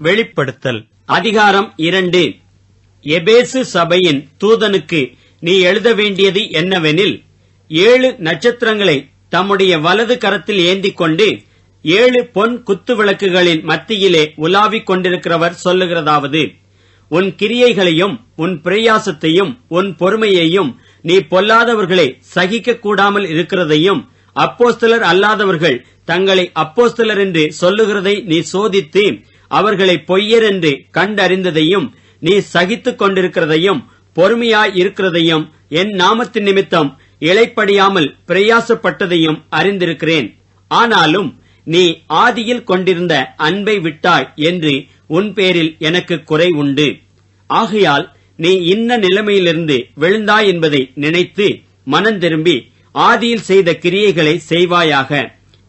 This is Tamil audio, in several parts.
வெளிப்படுத்தல். அதிகாரம் இரண்டு. எபேசு சபையின் தூதனுக்கு நீ எழுத வேண்டியது என்னவெனில் ஏழு நட்சத்திரங்களை தம்முடைய வலது கரத்தில் ஏந்திக் கொண்டு ஏழு பொன் குத்து விளக்குகளின் மத்தியிலே உலாவிக் கொண்டிருக்கிறவர் சொல்லுகிறதாவது உன் கிரியைகளையும் உன் பிரயாசத்தையும் உன் பொறுமையையும் நீ பொல்லாதவர்களை சகிக்க கூடாமல் இருக்கிறதையும் அப்போஸ்தலர் அல்லாதவர்கள் தங்களை அப்போஸ்தலர் என்று சொல்லுகிறதை நீ சோதித்து அவர்களை பொய்யர் என்று கண்டறிந்ததையும் நீ சகித்துக் கொண்டிருக்கிறதையும் பொறுமையாய் இருக்கிறதையும் என் நாமத்தின் நிமித்தம் இழைப்படியாமல் பிரயாசப்பட்டதையும் அறிந்திருக்கிறேன். ஆனாலும் நீ ஆதியில் கொண்டிருந்த அன்பை விட்டாய் என்று உன் பேரில் எனக்கு குறை உண்டு. ஆகையால் நீ இன்ன நிலைமையிலிருந்து விழுந்தாய் என்பதை நினைத்து மனந்திரும்பி ஆதியில் செய்த கிரியைகளை செய்வாயாக.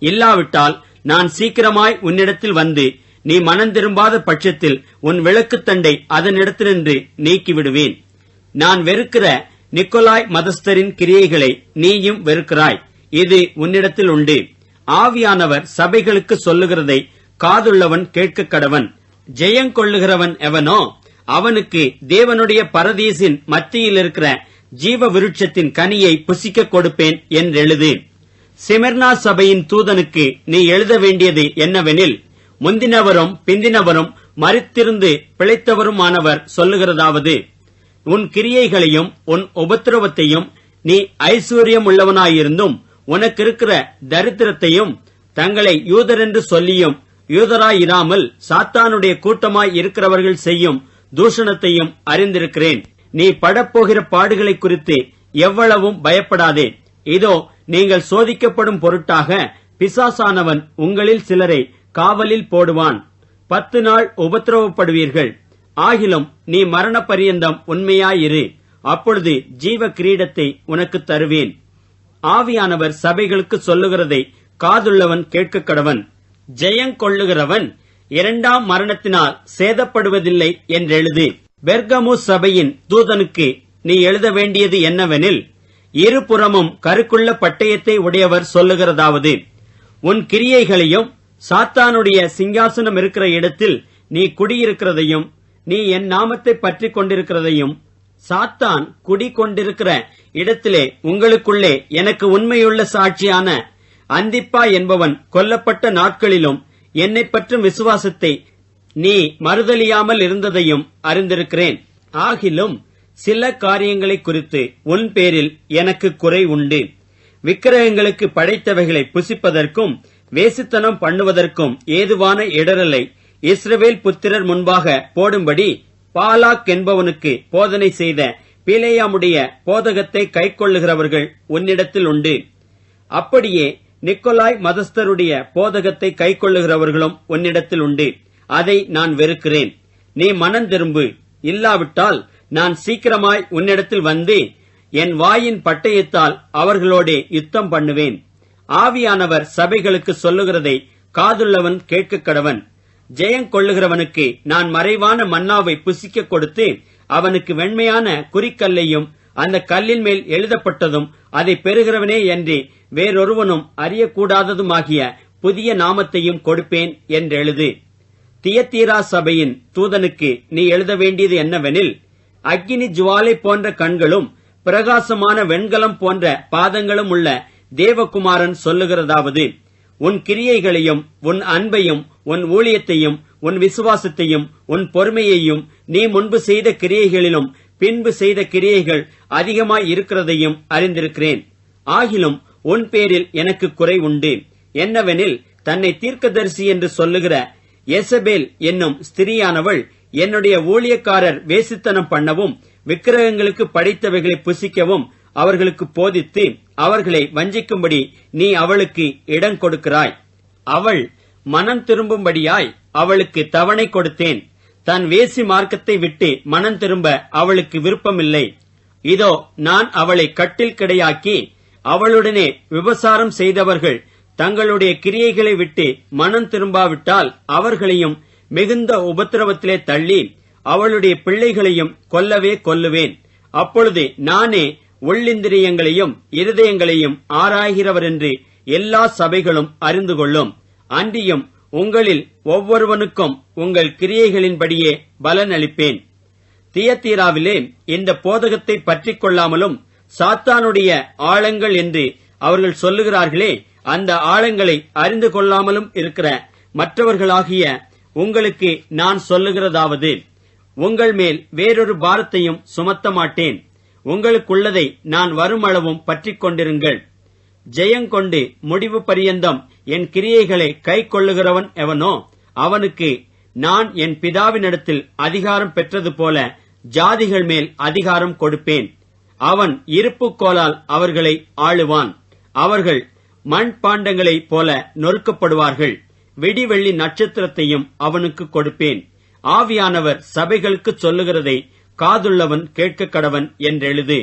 இல்லாவிட்டால் நான் சீக்கிரமாய் உன்னிடத்தில் வந்து நீ மனந்திரும்பாத பட்சத்தில் உன் விளக்குத்தண்டை அதனிடத்தினின்று நீக்கிவிடுவேன். நான் வெறுக்கிற நிக்கோலாய் மதஸ்தரின் கிரியைகளை நீயும் வெறுக்கிறாய். இது உன்னிடத்தில் உண்டு. ஆவியானவர் சபைகளுக்கு சொல்லுகிறதை காதுள்ளவன் கேட்க கடவன். ஜெயங்கொள்ளுகிறவன் எவனோ? அவனுக்கு தேவனுடைய பரதீசின் மத்தியில் இருக்கிற ஜீவ விருட்சத்தின் கனியை புசிக்க கொடுப்பேன் என்றெழுது. சிமெர்னா சபையின் தூதனுக்கு நீ எழுத வேண்டியது என்னவெனில் முந்தினவரும் பிந்தினவரும் மறித்திருந்து பிழைத்தவருமானவர் சொல்லுகிறதாவது உன் கிரியைகளையும் உன் உபத்திரவத்தையும் நீ ஐஸ்வர்யம் உள்ளவனாயிருந்தும் உனக்கு இருக்கிற தரித்திரத்தையும் தங்களை யூதரென்று சொல்லியும் யூதராயிராமல் சாத்தானுடைய கூட்டமாய் இருக்கிறவர்கள் செய்யும் தூஷணத்தையும் அறிந்திருக்கிறேன். நீ படப்போகிற பாடுகளை குறித்து எவ்வளவும் பயப்படாதே. இதோ நீங்கள் சோதிக்கப்படும் பொருட்டாக பிசாசானவன் உங்களில் சிலரை காவலில் போடுவான். பத்து நாள் உபத்திரவப்படுவீர்கள். ஆகிலும் நீ மரண பரியந்தம் உண்மையாயிரு. அப்பொழுது ஜீவ கிரீடத்தை உனக்கு தருவேன். ஆவியானவர் சபைகளுக்கு சொல்லுகிறதை காதுள்ளவன் கேட்க கடவன் ஜெயங்கொள்ளுகிறவன் இரண்டாம் மரணத்தினால் சேதப்படுவதில்லை என்றெழுது. பெர்கமு சபையின் தூதனுக்கு நீ எழுத வேண்டியது என்னவெனில் இருபுறமும் கருக்குள்ள பட்டயத்தை உடையவர் சொல்லுகிறதாவது. உன் கிரியைகளையும் சாத்தானுடைய சிங்காசனம் இருக்கிற இடத்தில் நீ குடியிருக்கிறதையும் நீ என் நாமத்தை பற்றி கொண்டிருக்கிறதையும் சாத்தான் குடி கொண்டிருக்கிற இடத்திலே உங்களுக்குள்ளே எனக்கு உண்மையுள்ள சாட்சியான அந்திப்பா என்பவன் கொல்லப்பட்ட நாட்களிலும் என்னை பற்றும் விசுவாசத்தை நீ மறுதலியாமல் இருந்ததையும் அறிந்திருக்கிறேன். ஆகிலும் சில காரியங்களை குறித்து உன் பேரில் எனக்கு குறை உண்டு. விக்கிரகங்களுக்கு படைத்தவைகளை புசிப்பதற்கும் வேசித்தனம் பண்ணுவதற்கும் ஏதுவான இடரலை இஸ்ரவேல் புத்திரர் முன்பாக போடும்படி பாலாக் என்பவனுக்கு போதனை செய்த பிலேயாமுடைய போதகத்தை கைக்கொள்ளுகிறவர்கள் உன்னிடத்தில் உண்டு. அப்படியே நிக்கோலாய் மதஸ்தருடைய போதகத்தை கைக்கொள்ளுகிறவர்களும் உன்னிடத்தில் உண்டு. அதை நான் வெறுக்கிறேன். நீ மனம் திரும்பு. இல்லாவிட்டால் நான் சீக்கிரமாய் உன்னிடத்தில் வந்து என் வாயின் பட்டயத்தால் அவர்களோடே யுத்தம் பண்ணுவேன். ஆவியானவர் சபைகளுக்கு சொல்லுகிறதை காதுள்ளவன் கேட்க கடவன். ஜெயம் கொள்ளுகிறவனுக்கு நான் மறைவான மன்னாவை புசிக்க கொடுத்து அவனுக்கு வெண்மையான குறிக்கல்லையும் அந்த கல்லின் மேல் எழுதப்பட்டதும் அதை பெறுகிறவனே என்று வேறொருவனும் அறியக்கூடாததுமாகிய புதிய நாமத்தையும் கொடுப்பேன் என்றெழுது. தியத்தீரா சபையின் தூதனுக்கு நீ எழுத வேண்டியது என்னவெனில் அக்னி ஜுவாலை போன்ற கண்களும் பிரகாசமான வெண்கலம் போன்ற பாதங்களும் உள்ள தேவகுமாரன் சொல்லுகிறதாவது உன் கிரியைகளையும் உன் அன்பையும் உன் ஊழியத்தையும் உன் விசுவாசத்தையும் உன் பொறுமையையும் நீ முன்பு செய்த கிரியைகளிலும் பின்பு செய்த கிரியைகள் அதிகமாய் இருக்கிறதையும் அறிந்திருக்கிறேன். ஆகிலும் உன் பேரில் எனக்கு குறை உண்டு. என்னவெனில் தன்னை தீர்க்கதரிசி என்று சொல்லுகிற எசபேல் என்னும் ஸ்திரியானவள் என்னுடைய ஊழியக்காரர் வேசித்தனம் பண்ணவும் விக்கிரகங்களுக்கு படைத்தவைகளை புசிக்கவும் அவர்களுக்கு போதித்து அவர்களை வஞ்சிக்கும்படி நீ அவளுக்கு இடம் கொடுக்கிறாய். அவள் மனம் திரும்பும்படியாய் அவளுக்கு தவணை கொடுத்தேன். தன் வேசி மார்க்கத்தை விட்டு மனம் திரும்ப அவளுக்கு விருப்பமில்லை. இதோ நான் அவளை கட்டில் கிடையாக்கி அவளுடனே விபசாரம் செய்தவர்கள் தங்களுடைய கிரியைகளை விட்டு மனம் திரும்பாவிட்டால் அவர்களையும் மிகுந்த உபத்திரவத்திலே தள்ளி அவளுடைய பிள்ளைகளையும் கொல்லவே கொல்லுவேன். அப்பொழுது நானே உள்ளிந்திரியங்களையும் இருதயங்களையும் ஆராய்கிறவர் என்று எல்லா சபைகளும் அறிந்து கொள்ளும். அன்றியும் உங்களில் ஒவ்வொருவனுக்கும் உங்கள் கிரியைகளின்படியே பலன் அளிப்பேன் தியத்தீராவிலே இந்த போதகத்தை பற்றிக் கொள்ளாமலும் சாத்தானுடைய ஆழங்கள் என்று அவர்கள் சொல்லுகிறார்களே அந்த ஆழங்களை அறிந்து கொள்ளாமலும் இருக்கிற மற்றவர்களாகிய உங்களுக்கு நான் சொல்லுகிறதாவது உங்கள் மேல் வேறொரு பாரத்தையும் சுமத்த மாட்டேன் உங்களுக்குள்ளதை நான் வருமளவும் பற்றிக் கொண்டிருங்கள் ஜெயங்கொண்டு முடிவு பரியந்தம் என் கிரியைகளை கை கொள்ளுகிறவன் எவனோ அவனுக்கு நான் என் பிதாவினிடத்தில் அதிகாரம் பெற்றது போல ஜாதிகள் மேல் அதிகாரம் கொடுப்பேன். அவன் இருப்புக்கோலால் அவர்களை ஆளுவான். அவர்கள் மண் பாண்டங்களைப் போல நொறுக்கப்படுவார்கள். விடிவெள்ளி நட்சத்திரத்தையும் அவனுக்கு கொடுப்பேன். ஆவியானவர் சபைகளுக்கு சொல்லுகிறதை காதுள்ளவன் கேட்க கடவன் என்றெழுது.